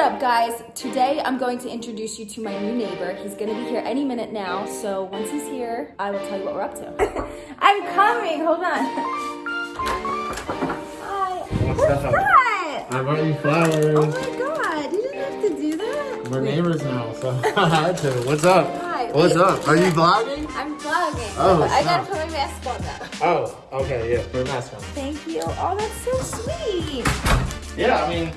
up, guys? Today I'm going to introduce you to my new neighbor. He's gonna be here any minute now, so once he's here, I will tell you what we're up to. I'm coming, hold on. Hi. What's What's up? that? I brought you flowers. Oh my god, you didn't have to do that. We're neighbors now, so I had to. What's up? Hi. What's Wait. up? Are you vlogging? I'm vlogging. Oh, I gotta put my mask on though. Oh, okay, yeah, for a mask on. Thank you. Oh, that's so sweet. Yeah, I mean,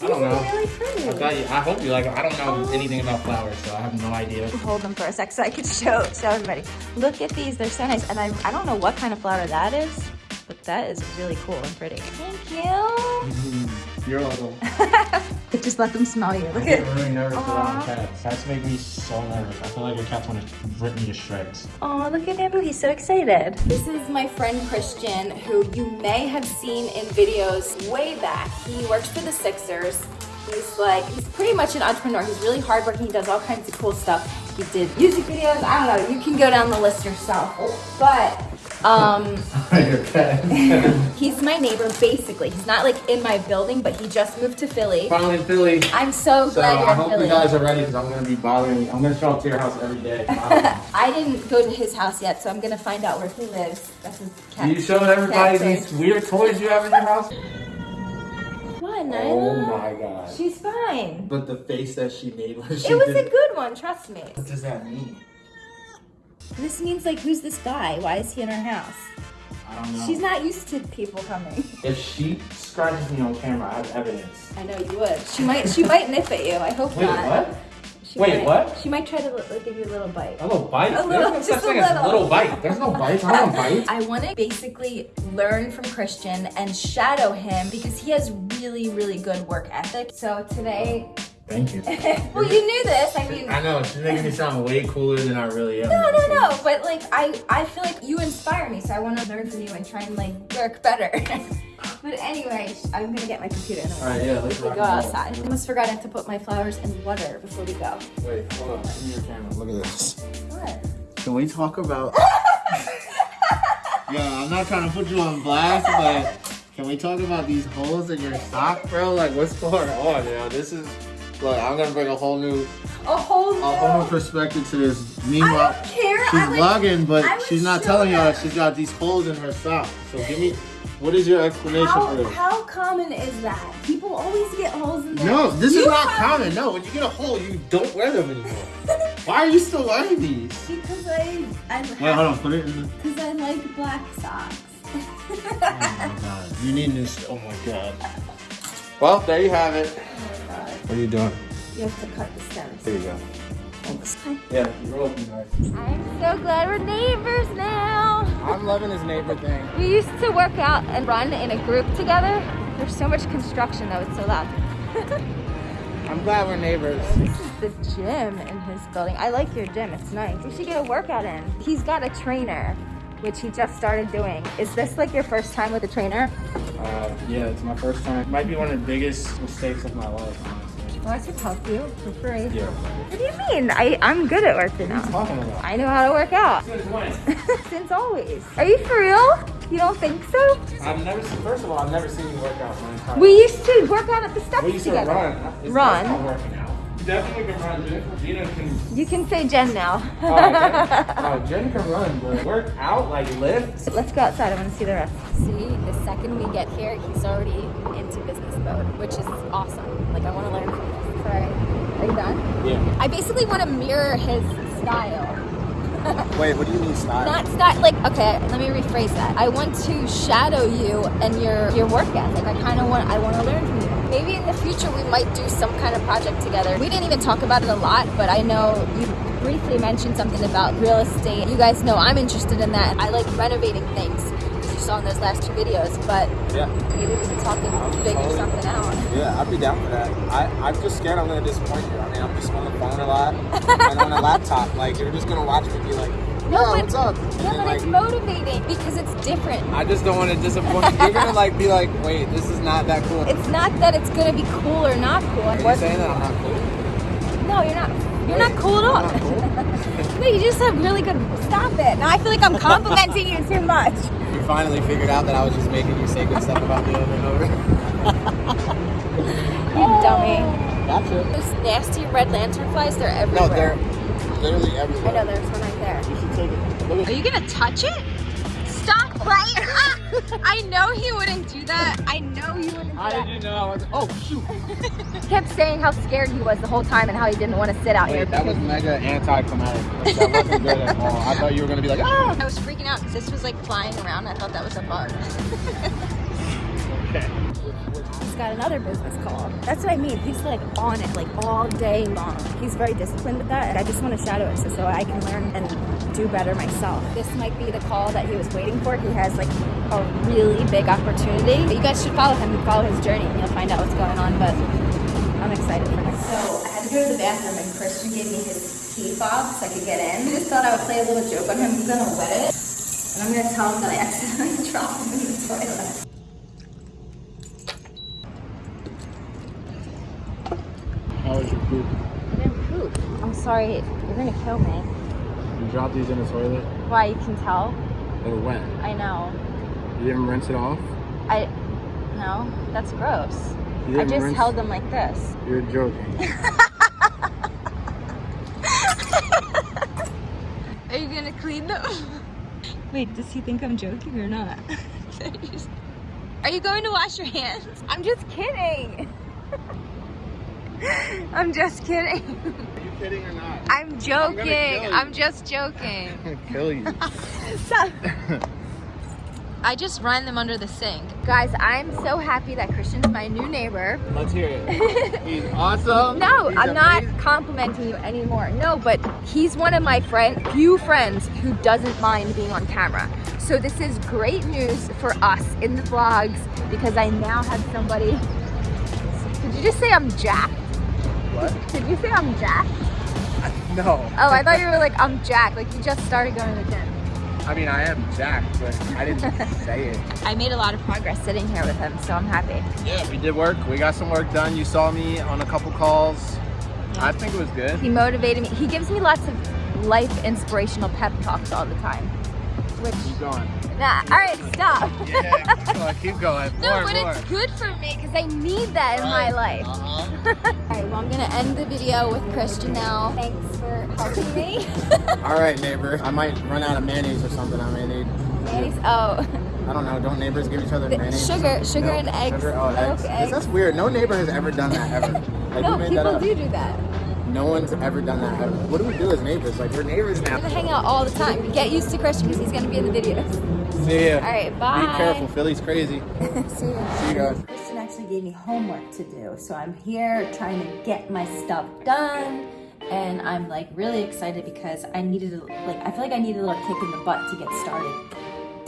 I don't know. really pretty. I thought you, I hope you like them. I don't know anything about flowers, so I have no idea. hold them for a sec so I could show show everybody. Look at these, they're so nice. And I, I don't know what kind of flower that is, but that is really cool and pretty. Thank you. Mm-hmm. You're welcome. Just let them smell you. I Look get at really nervous Aw. around cats. Cats make me so nervous. I feel like a cat's gonna rip me to shreds. Oh, look at Bamboo, he's so excited. This is my friend Christian, who you may have seen in videos way back. He works for the Sixers. He's like, he's pretty much an entrepreneur. He's really hardworking. He does all kinds of cool stuff. He did music videos. I don't know. You can go down the list yourself. But, um, He's my neighbor, basically. He's not like in my building, but he just moved to Philly. Finally in Philly. I'm so So glad you're I hope Philly. you guys are ready because I'm gonna be bothering you. I'm gonna show up to your house every day. I didn't go to his house yet, so I'm gonna find out where he lives. That's his cat. Do you show everybody these weird toys you have in your house? What, Nyla? Oh my god. She's fine. But the face that she made when she It was did a good one, trust me. What does that mean? This means like, who's this guy? Why is he in our house? I don't know. She's not used to people coming. If she scratches me on camera, I have evidence. I know you would. She might. She might nip at you. I hope Wait, not. what? She Wait, might- what? She might try to like, give you a little bite. A little bite? A little, There's no just such a thing as little. little bite. There's no bites. I don't bite. I want to basically learn from Christian and shadow him because he has really, really good work ethic. So today, Thank you. well, you knew this. I mean, I know, she's making me sound way cooler than I really am. no, no, no. But like, I, I feel like you inspire me, so I want to learn from you and try and like work better. but anyway, I'm gonna get my computer. And Alright, yeah, let's we go outside. I almost forgot I have to put my flowers in water before we go. Wait, hold on. Give me your camera. Look at this. What? Can we talk about... yeah, I'm not trying to put you on blast, but can we talk about these holes in your sock, bro? Like, what's going on, now? This is... Look, I'm gonna bring a whole new, A whole a whole new new. perspective to this. Meanwhile, she's vlogging, but she's not telling y'all that she's got these holes in her sock. So give me, what is your explanation for this? how common is that? People always get holes in their No, this You is not common. No, when you get a hole, you don't wear them anymore. Why are you still wearing these? Because I, I Wait, hold on. Put it in. Because I like black socks. Oh my god. You need new. st- Oh my god. Well, there you have it. What are you doing? you have to cut the stems. There you go. Thanks. Yeah, you're welcome, guys. I'm so glad we're neighbors now. I'm loving this neighbor thing. We used to work out and run in a group together. There's so much construction though, it's so loud. I'm glad we're neighbors. This is the gym in his building. I like your gym, it's nice. We should get a workout in. He's got a trainer, which he just started doing. Is this like your first time with a trainer? Uh, yeah, it's my first time. It Might be one of the biggest mistakes of my life, honestly. Well, I should help you for free. Yeah. What do you mean? I, I'm good at working What are you out. talking about? I know how to work out. Since when? Since always. Are you for real? You don't think so? I've never seen, first of all, I've never seen you work out my entire We used to work out at the steps We used to together. run. It's Run. That's not working out. Definitely can run. Jennifer. Gina can. You can say Jen now. Oh, Jen, oh, Jen can run, but work out like lift. Let's go outside. I want to see the rest. See, the second we get here, he's already into business mode, which is awesome. Like, I want to learn from this. Are you done? Yeah. I basically want to mirror his style. Wait, what do you mean style? Not style, like, okay, let me rephrase that. I want to shadow you and your, your work ethic. I kind of want, I want to learn from you. Maybe in the future we might do some kind of project together. We didn't even talk about it a lot, but I know you briefly mentioned something about real estate. You guys know I'm interested in that. I like renovating things, you saw in those last two videos, but Yeah, maybe we can talk and figure totally. something out. yeah, I'd be down for that. I, I'm just scared I'm gonna disappoint you. I mean, I'm just on the phone a lot and on a laptop. Like, you're just gonna watch me be like, No, "Yo, but- what's up?" And Yeah, but like, it's motivating because it's different. I just don't want to disappoint. you. You're gonna like be like, "Wait, this is not that cool." It's not that it's gonna be cool or not cool. Are you saying that I'm not cool? No, you're not. You're not cool at all. Cool? no, you just have really good. Stop it. Now I feel like I'm complimenting you too much. You finally figured out that I was just making you say good stuff about me over and over. You dummy. Gotcha. Those nasty red lantern flies, they're everywhere. No, they're literally everywhere. I know there's one right there. You should take it. Are you gonna touch it? Stop playing! Ah! I know he wouldn't do that. I know he wouldn't do How that. did you know? I was, oh shoot! He kept saying how scared he was the whole time and how he didn't want to sit out here. That was mega anticlimactic. Like, that wasn't good at all. I thought you were gonna be like, ah. I was freaking out because this was like flying around. I thought that was a bug. He's got another business call. That's what I mean. He's like on it like all day long. He's very disciplined with that. And I just want to shadow it so, so I can learn and do better myself. This might be the call that he was waiting for. He has like a really big opportunity. You guys should follow him and follow his journey and you'll find out what's going on. But I'm excited for him. So I had to go to the bathroom and Christian gave me his key fob so I could get in. I just thought I would play a little joke on him. He's gonna wet it. And I'm gonna tell him that I accidentally dropped him in the toilet. How was your poop? I didn't poop. I'm sorry. You're gonna kill me. You dropped these in the toilet. Why? You can tell. They were wet. I know. You didn't rinse it off. I. No, that's gross. You I didn't just rinse. held them like this. You're joking. Are you gonna clean them? Wait, does he think I'm joking or not? Are you going to wash your hands? I'm just kidding. I'm just kidding. Are you kidding or not? I'm joking. you. I'm just joking. I'm gonna kill you. Stop. I just ran them under the sink. Guys, I'm so happy that Christian's my new neighbor. Let's hear it. He's awesome. No, He's I'm not complimenting you anymore. No, but he's one of my friend, few friends who doesn't mind being on camera. So this is great news for us in the vlogs because I now have somebody. Did you just say I'm jacked? What? Did you say I'm Jack? No. Oh, I thought you were like I'm Jack. like you just started going to the gym. I mean, I am Jack, but I didn't say it. I made a lot of progress sitting here with him, so I'm happy. Yeah, we did work. We got some work done. You saw me on a couple calls. I think it was good. He motivated me. He gives me lots of life inspirational pep talks all the time. Which, Keep going. nah, all right, stop. Yeah, keep going. Keep going. No, More, but more. it's good for me because I need that in my life. All Uh-huh. right, well, I'm gonna end the video with Christian now. Thanks for helping me. All right, neighbor. I might run out of mayonnaise or something. I may need. Mayonnaise- oh, I don't know. Don't neighbors give each other The mayonnaise? sugar- sugar No, and eggs. Sugar, oh, eggs. Milk, 'Cause eggs. That's weird. No neighbor has ever done that ever. Like, no, that people up. do do that. No one's ever done that ever. What do we do as neighbors? Like we're neighbors now. We're gonna hang out all the time. Get used to Christian because he's gonna be in the videos. See ya. All right, bye. Be careful. Philly's crazy. See you. See you guys. Christian actually gave me homework to do, so I'm here trying to get my stuff done. And I'm like really excited because I needed, a- like, I feel like I needed a little kick in the butt to get started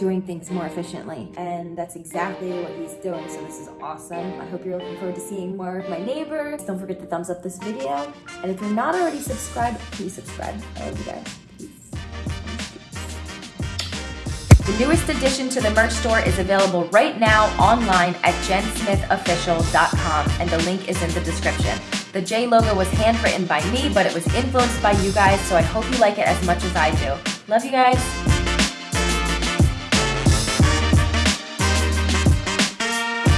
doing things more efficiently. And that's exactly what he's doing, so this is awesome. I hope you're looking forward to seeing more of my neighbors. Don't forget to thumbs up this video. And if you're not already subscribed, please subscribe. I love you guys. Peace. The newest addition to the merch store is available right now online at jensmithofficial.com and the link is in the description. The J logo was handwritten by me, but it was influenced by you guys, so I hope you like it as much as I do. Love you guys.